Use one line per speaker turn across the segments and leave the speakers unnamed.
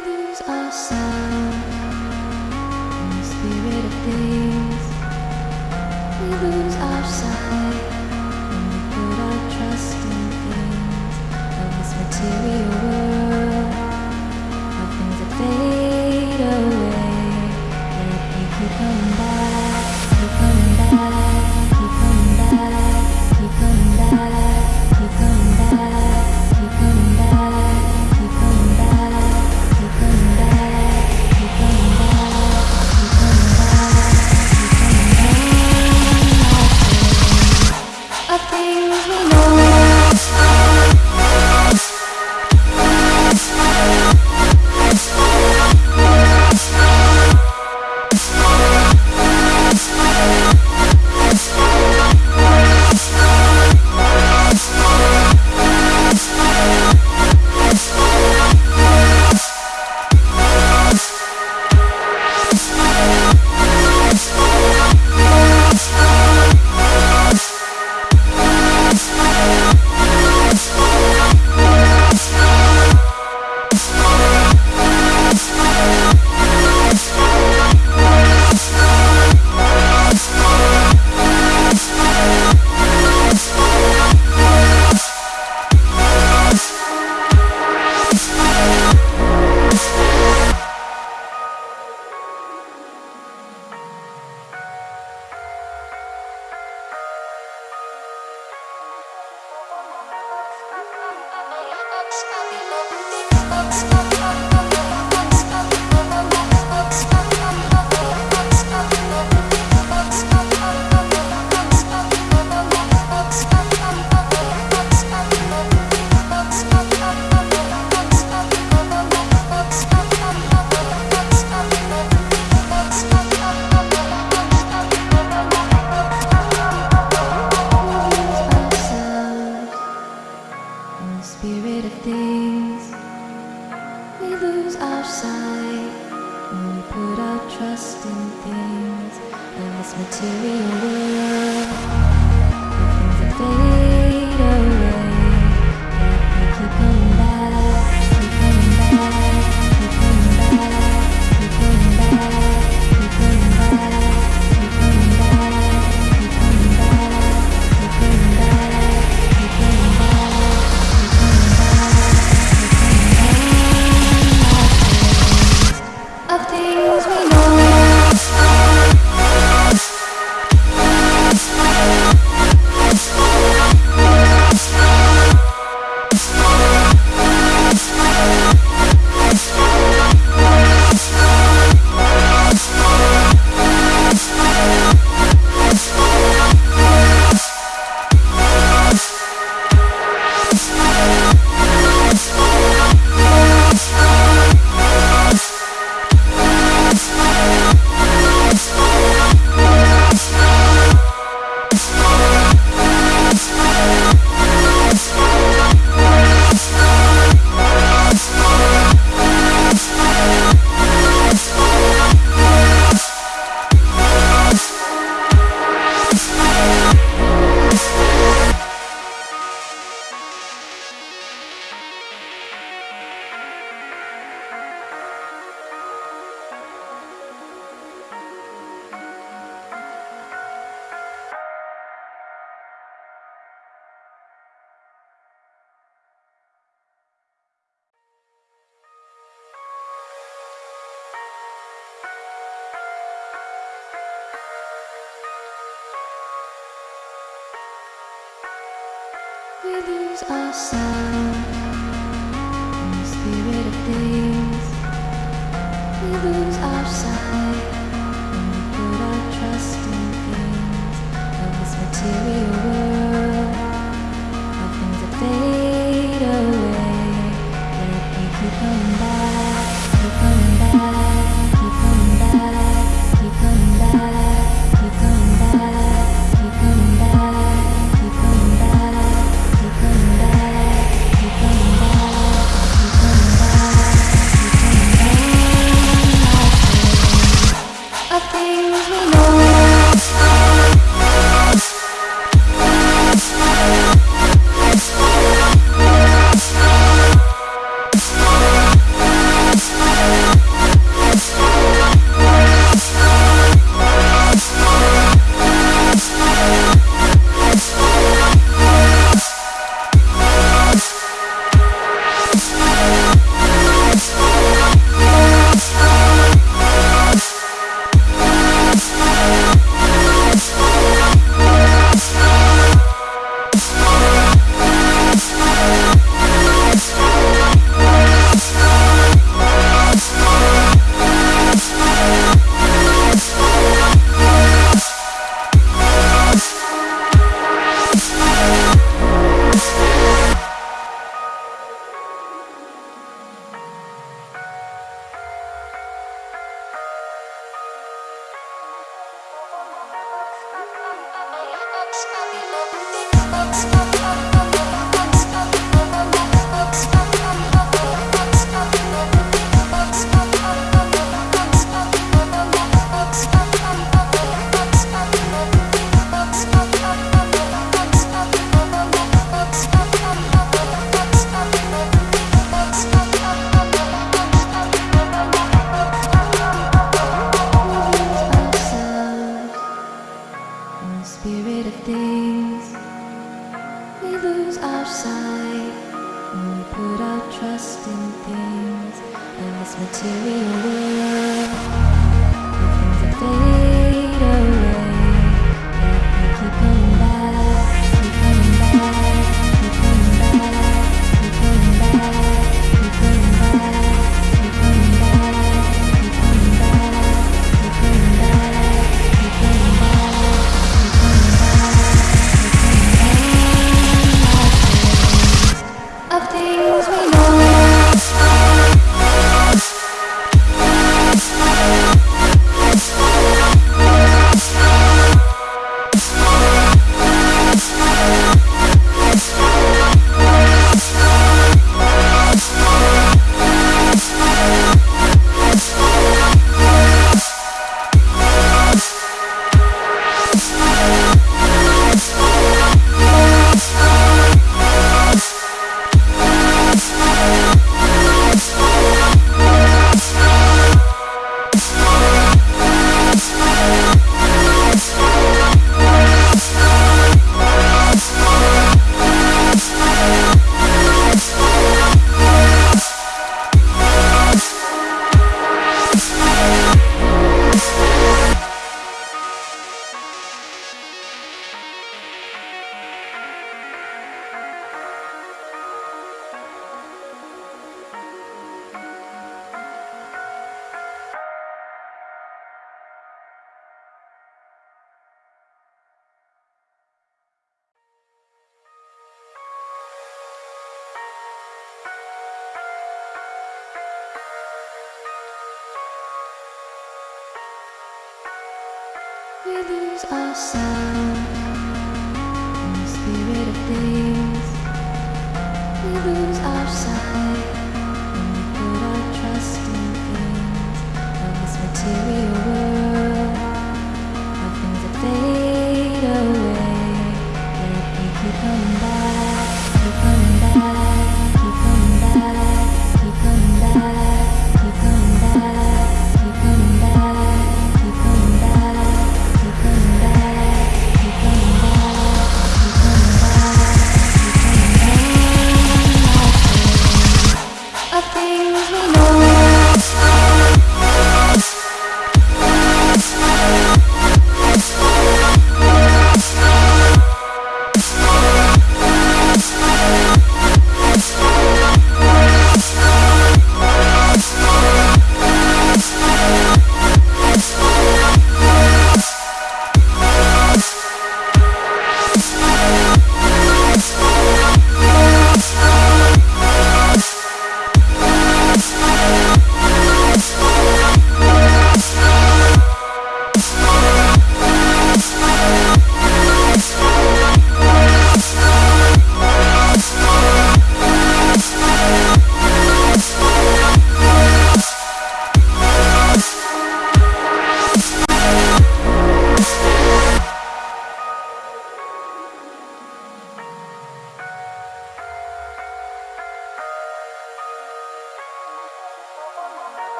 lose ourselves in the spirit of things. We lose our sight. I'll be loving you.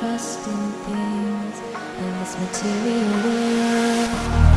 trust in things in this material world.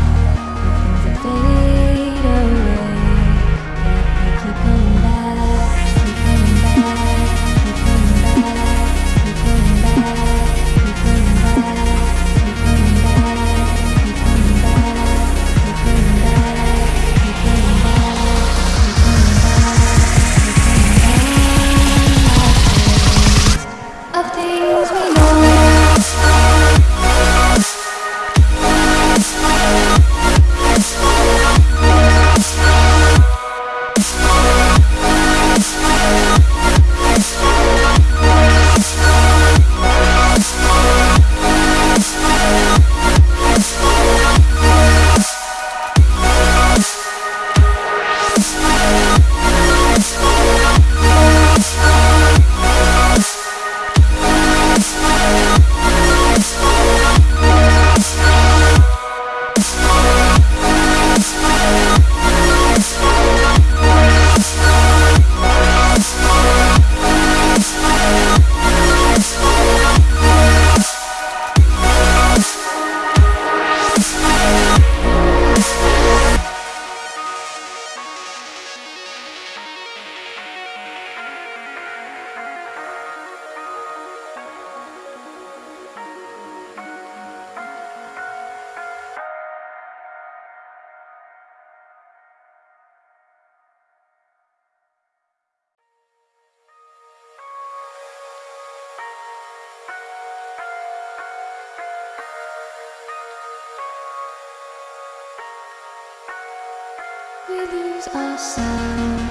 We lose ourselves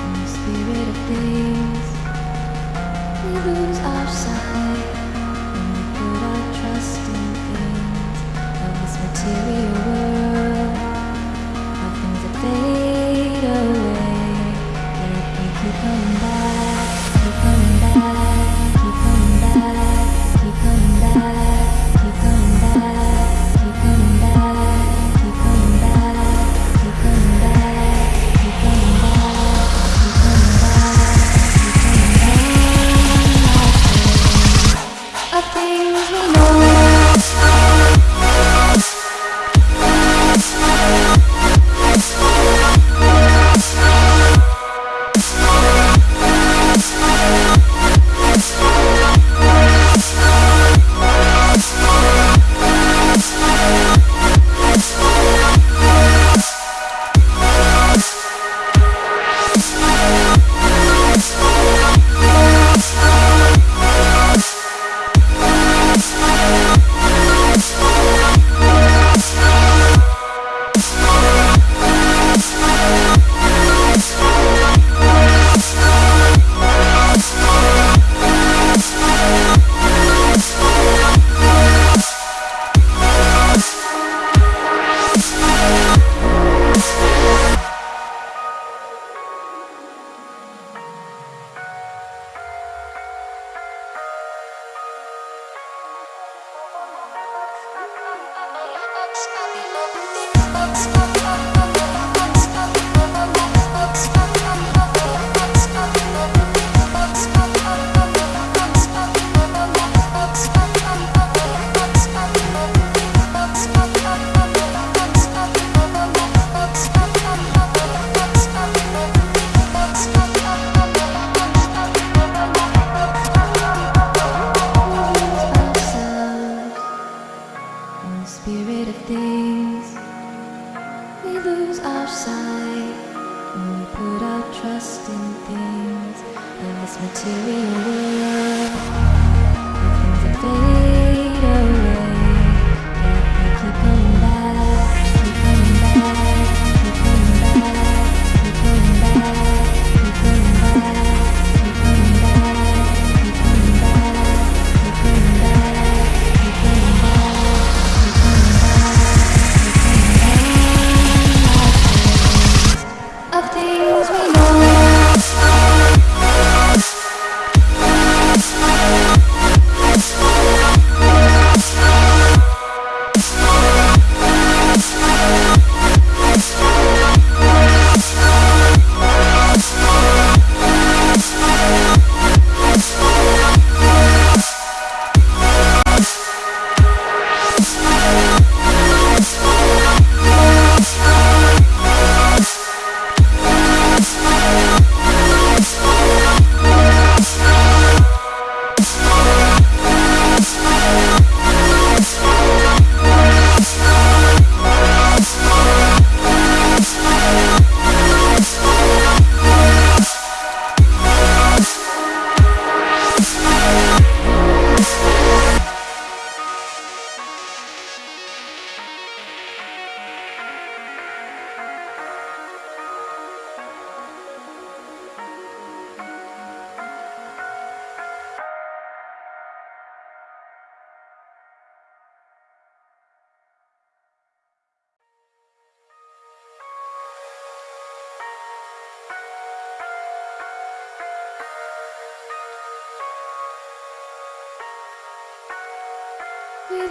in the spirit of things. We lose our sight when we put our trust in things of this material.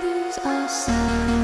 lose our sight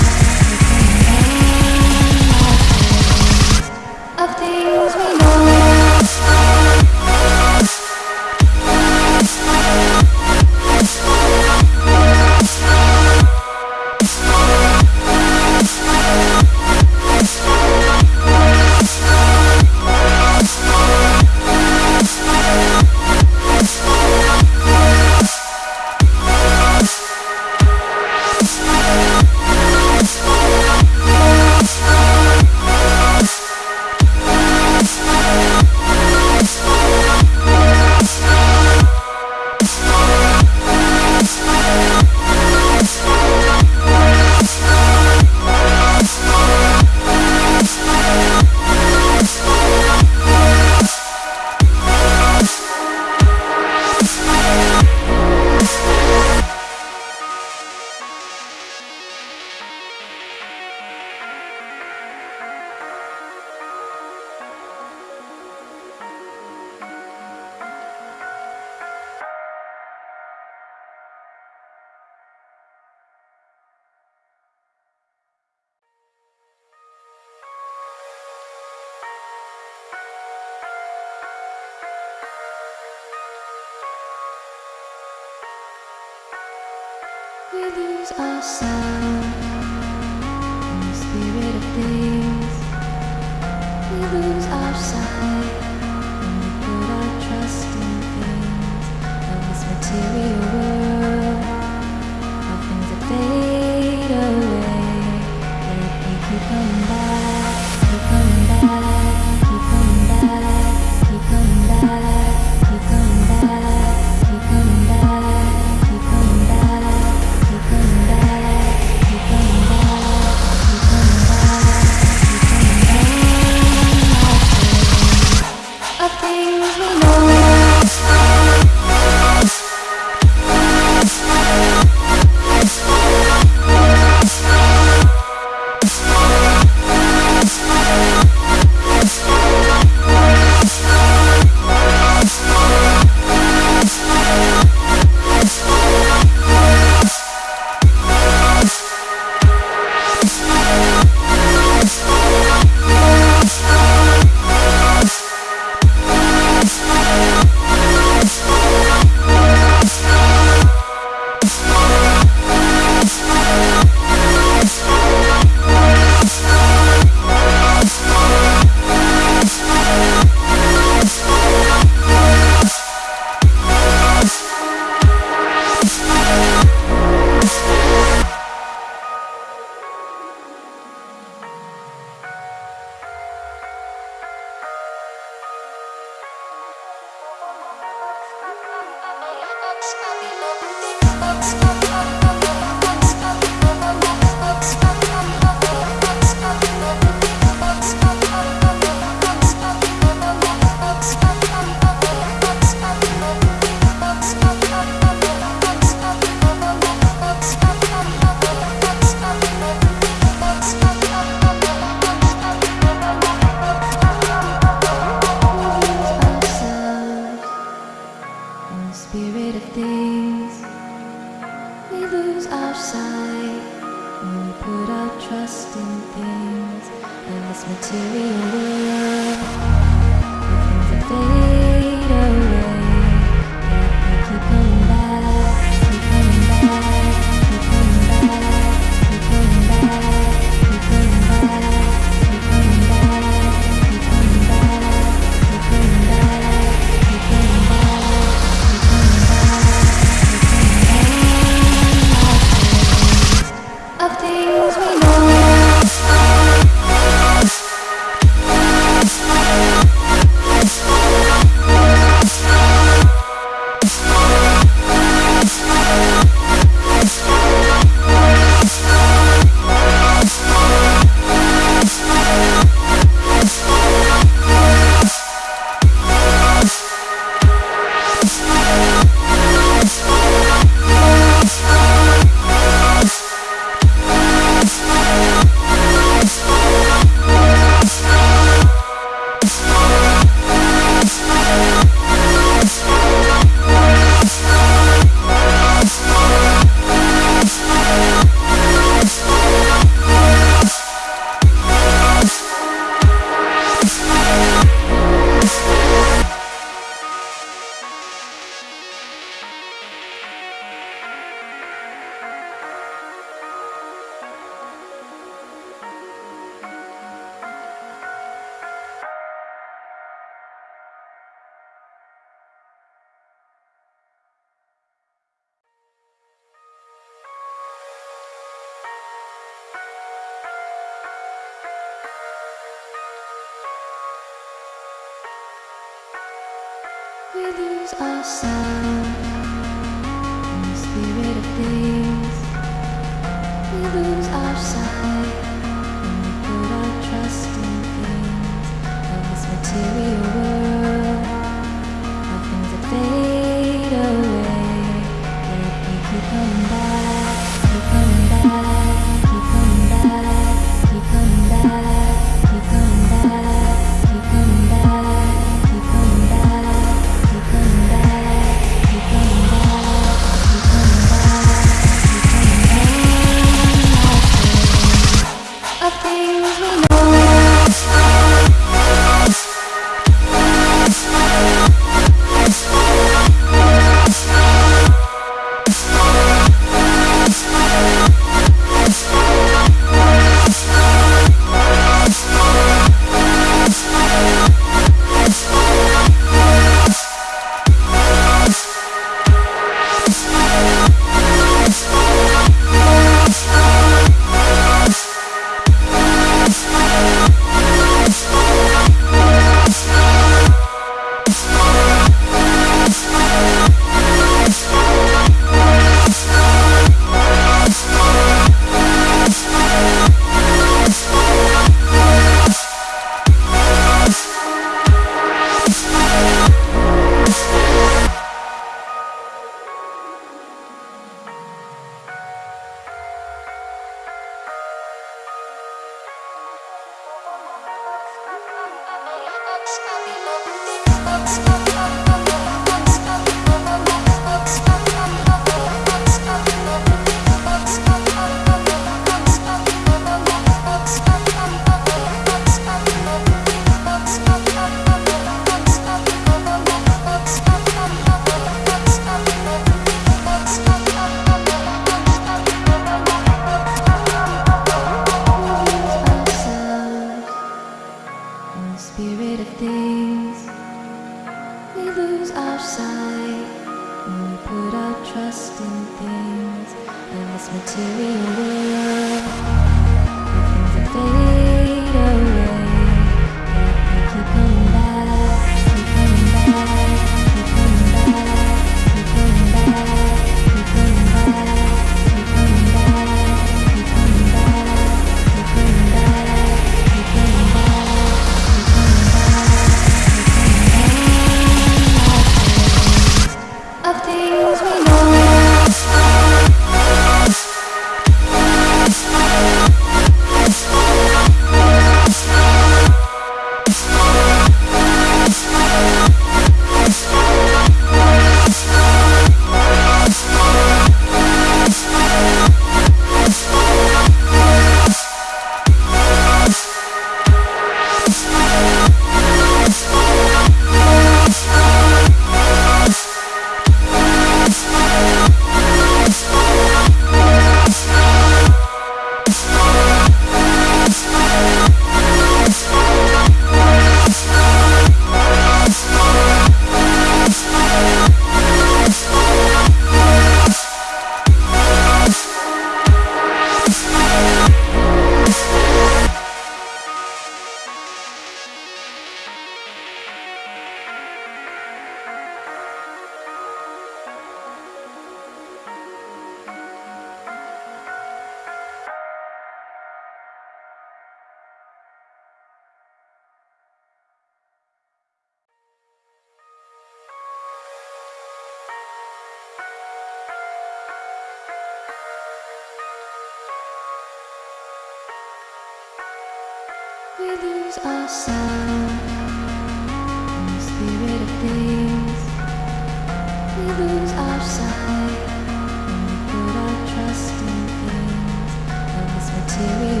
see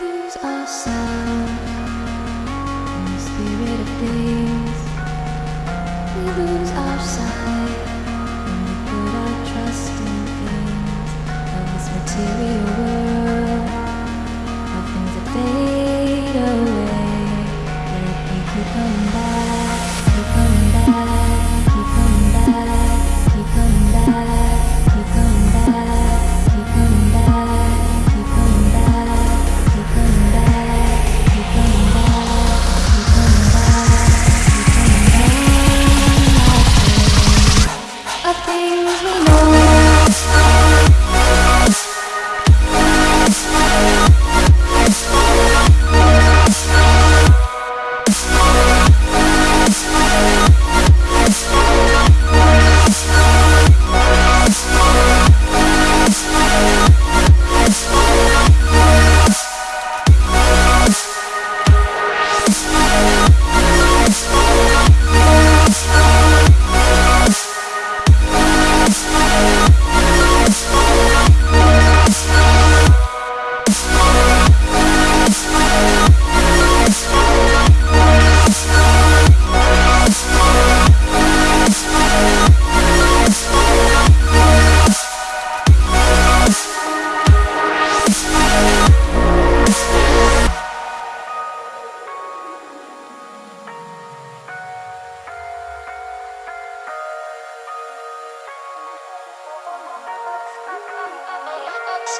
lose ourselves in the spirit of things. We lose our sight when we put our trust in things of this material.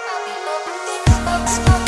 i'm Smoke, smoke, smoke.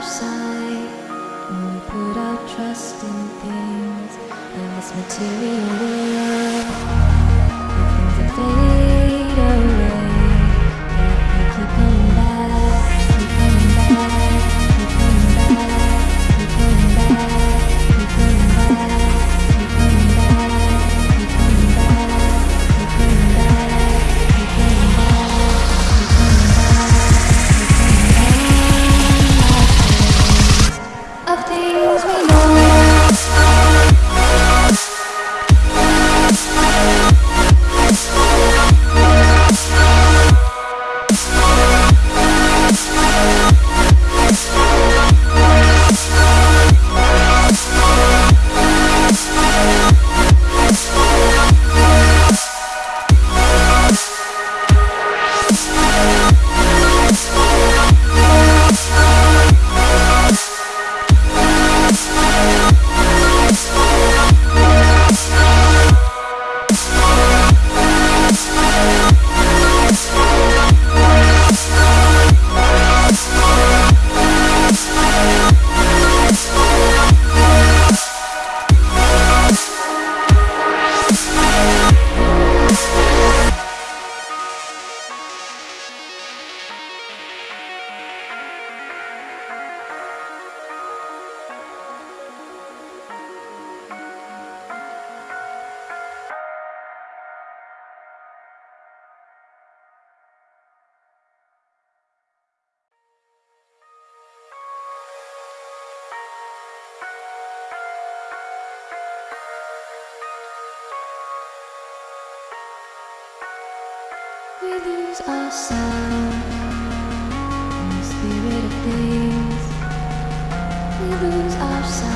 our sight we put our trust in things and this material world that We lose ourselves in the spirit of things. We lose ourselves.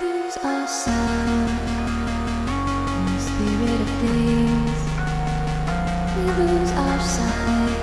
Lose ourselves in the spirit of things. We lose our sight.